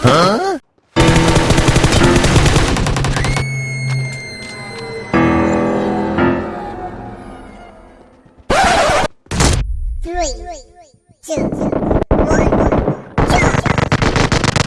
Three, two,